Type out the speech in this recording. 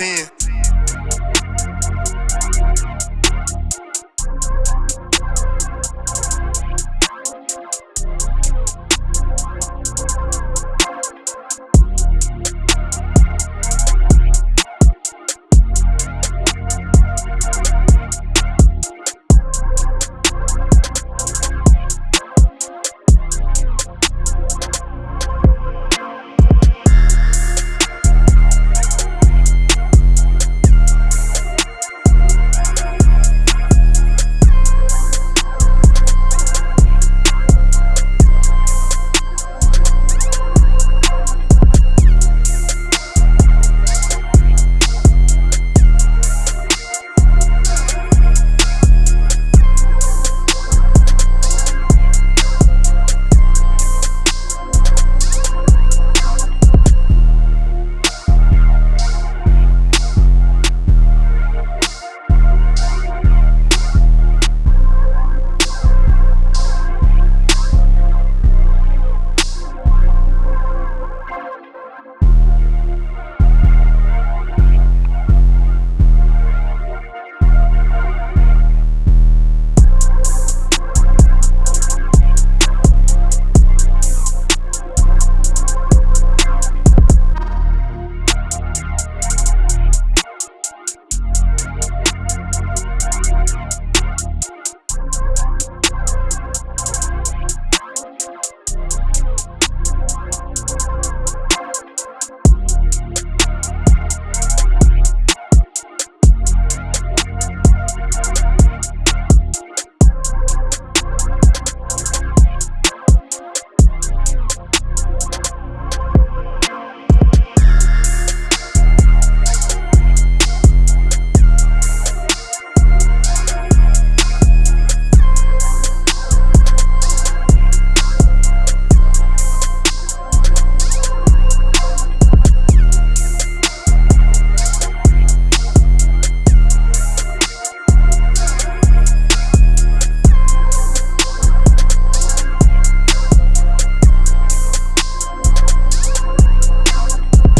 10.